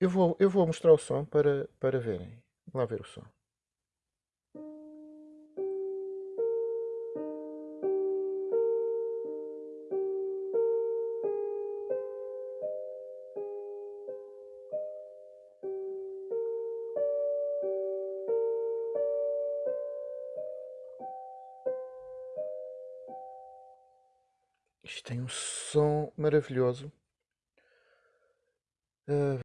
Eu vou, eu vou mostrar o som para, para verem. Vamos lá ver o som. Isto tem um som maravilhoso. Uh,